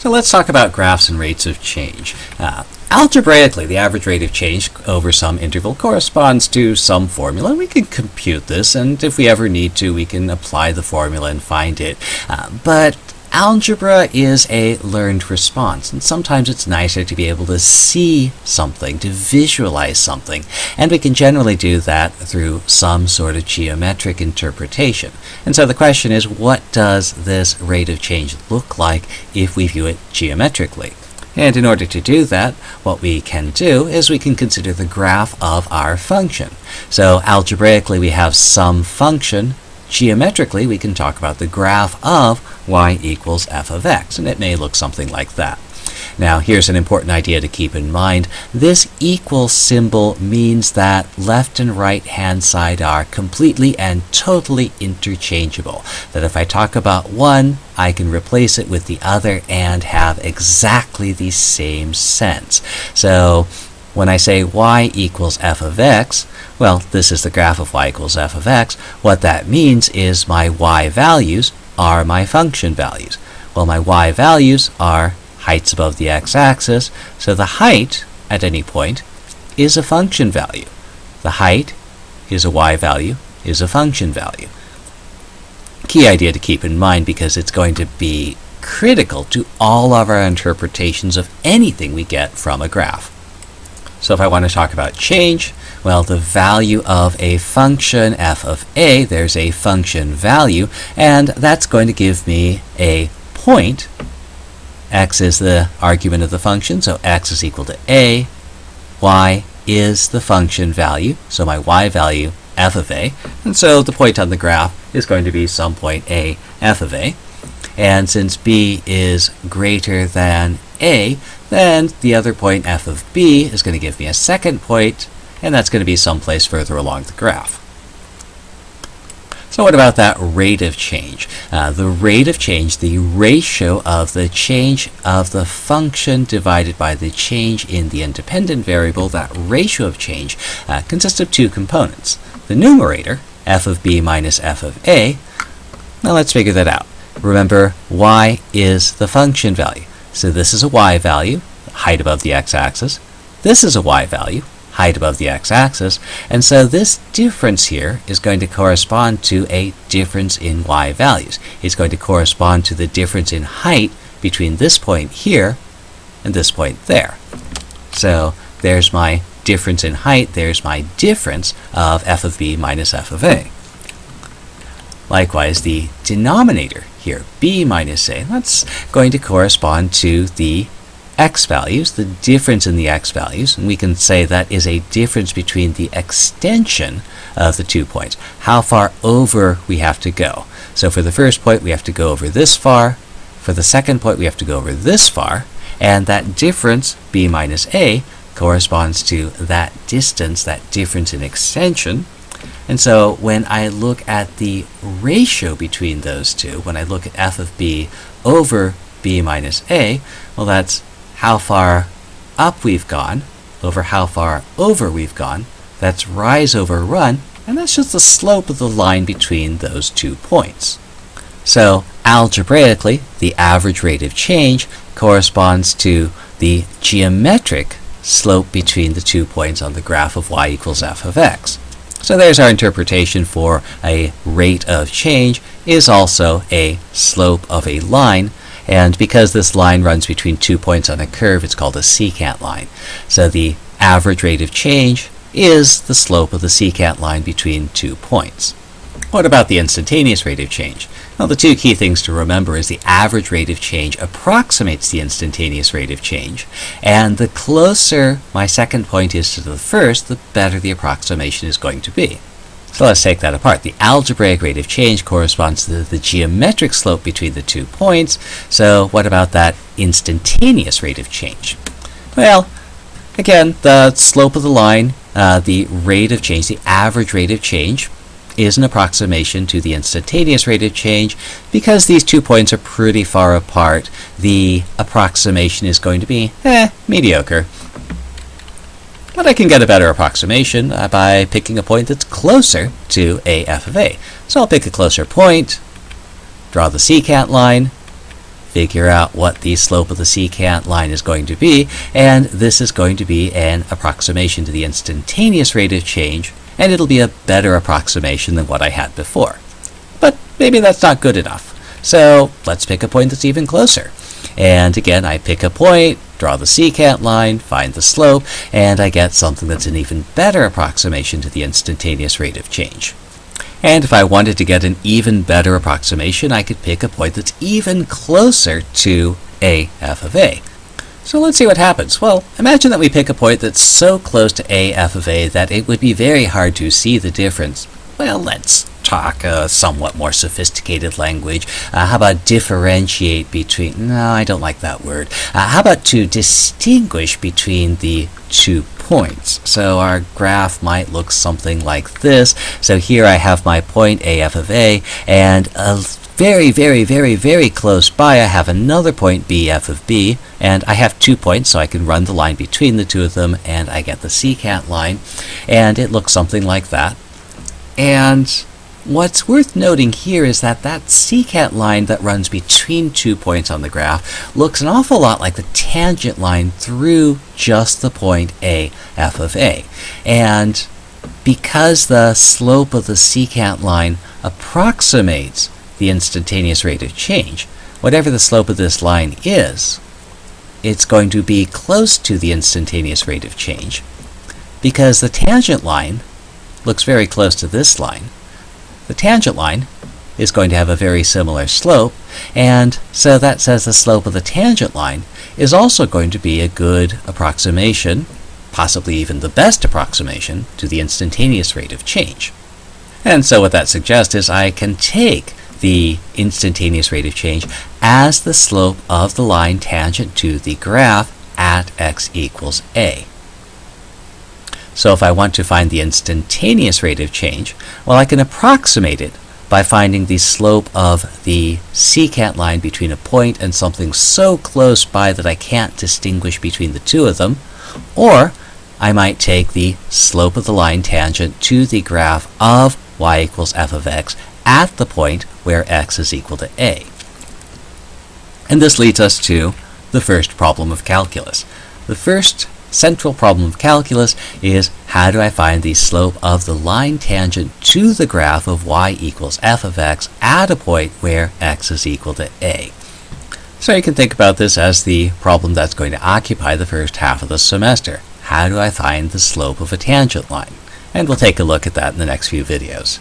So let's talk about graphs and rates of change. Uh, algebraically, the average rate of change over some interval corresponds to some formula. We can compute this, and if we ever need to, we can apply the formula and find it. Uh, but Algebra is a learned response, and sometimes it's nicer to be able to see something, to visualize something, and we can generally do that through some sort of geometric interpretation. And so the question is, what does this rate of change look like if we view it geometrically? And in order to do that, what we can do is we can consider the graph of our function. So algebraically, we have some function Geometrically, we can talk about the graph of y equals f of x, and it may look something like that. Now, here's an important idea to keep in mind. This equal symbol means that left and right hand side are completely and totally interchangeable. That if I talk about one, I can replace it with the other and have exactly the same sense. So when I say y equals f of x, well, this is the graph of y equals f of x. What that means is my y values are my function values. Well, my y values are heights above the x-axis, so the height at any point is a function value. The height is a y value, is a function value. Key idea to keep in mind because it's going to be critical to all of our interpretations of anything we get from a graph. So if I want to talk about change, well, the value of a function f of a, there's a function value, and that's going to give me a point. x is the argument of the function, so x is equal to a. y is the function value, so my y value, f of a. And so the point on the graph is going to be some point a, f of a. And since b is greater than a, then the other point f of b is going to give me a second point, and that's going to be someplace further along the graph. So what about that rate of change? Uh, the rate of change, the ratio of the change of the function divided by the change in the independent variable, that ratio of change uh, consists of two components. The numerator, f of b minus f of a, now let's figure that out. Remember, y is the function value. So this is a y value, height above the x-axis. This is a y value, height above the x-axis. And so this difference here is going to correspond to a difference in y values. It's going to correspond to the difference in height between this point here and this point there. So there's my difference in height. There's my difference of f of b minus f of a. Likewise, the denominator here, b minus a, that's going to correspond to the x values, the difference in the x values, and we can say that is a difference between the extension of the two points, how far over we have to go. So for the first point, we have to go over this far. For the second point, we have to go over this far. And that difference, b minus a, corresponds to that distance, that difference in extension, and so when I look at the ratio between those two, when I look at f of b over b minus a, well, that's how far up we've gone over how far over we've gone. That's rise over run, and that's just the slope of the line between those two points. So algebraically, the average rate of change corresponds to the geometric slope between the two points on the graph of y equals f of x. So there's our interpretation for a rate of change is also a slope of a line. And because this line runs between two points on a curve, it's called a secant line. So the average rate of change is the slope of the secant line between two points. What about the instantaneous rate of change? Well, the two key things to remember is the average rate of change approximates the instantaneous rate of change, and the closer my second point is to the first, the better the approximation is going to be. So let's take that apart. The algebraic rate of change corresponds to the geometric slope between the two points. So what about that instantaneous rate of change? Well, again, the slope of the line, uh, the rate of change, the average rate of change, is an approximation to the instantaneous rate of change. Because these two points are pretty far apart, the approximation is going to be, eh, mediocre. But I can get a better approximation uh, by picking a point that's closer to a f of a. So I'll pick a closer point, draw the secant line, figure out what the slope of the secant line is going to be, and this is going to be an approximation to the instantaneous rate of change, and it'll be a better approximation than what I had before. But maybe that's not good enough. So let's pick a point that's even closer. And again, I pick a point, draw the secant line, find the slope, and I get something that's an even better approximation to the instantaneous rate of change. And if I wanted to get an even better approximation, I could pick a point that's even closer to a f of a. So let's see what happens. Well, imagine that we pick a point that's so close to a f of a that it would be very hard to see the difference. Well, let's talk a somewhat more sophisticated language. Uh, how about differentiate between? No, I don't like that word. Uh, how about to distinguish between the two points? So our graph might look something like this. So here I have my point AF of A, and a very, very, very, very close by, I have another point BF of B, and I have two points, so I can run the line between the two of them, and I get the secant line, and it looks something like that. And What's worth noting here is that that secant line that runs between two points on the graph looks an awful lot like the tangent line through just the point A, f of A. And because the slope of the secant line approximates the instantaneous rate of change, whatever the slope of this line is, it's going to be close to the instantaneous rate of change because the tangent line looks very close to this line the tangent line is going to have a very similar slope, and so that says the slope of the tangent line is also going to be a good approximation, possibly even the best approximation, to the instantaneous rate of change. And so what that suggests is I can take the instantaneous rate of change as the slope of the line tangent to the graph at x equals a. So if I want to find the instantaneous rate of change, well, I can approximate it by finding the slope of the secant line between a point and something so close by that I can't distinguish between the two of them, or I might take the slope of the line tangent to the graph of y equals f of x at the point where x is equal to a. And this leads us to the first problem of calculus. The first central problem of calculus is how do I find the slope of the line tangent to the graph of y equals f of x at a point where x is equal to a. So you can think about this as the problem that's going to occupy the first half of the semester. How do I find the slope of a tangent line? And we'll take a look at that in the next few videos.